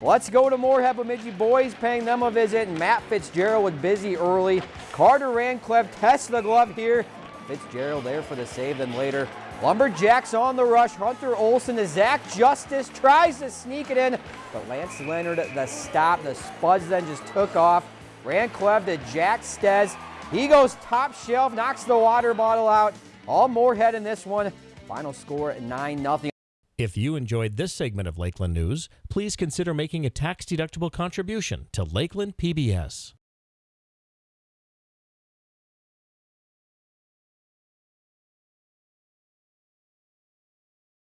Let's go to Moorhead Bemidji boys paying them a visit. Matt Fitzgerald was busy early. Carter Rancliffe tests the glove here. Fitzgerald there for the save, then later. Lumberjacks on the rush. Hunter Olson to Zach Justice tries to sneak it in, but Lance Leonard the stop. The Spuds then just took off. Rancliffe to Jack Stez. He goes top shelf, knocks the water bottle out. All Moorhead in this one. Final score 9 0. If you enjoyed this segment of Lakeland News, please consider making a tax-deductible contribution to Lakeland PBS.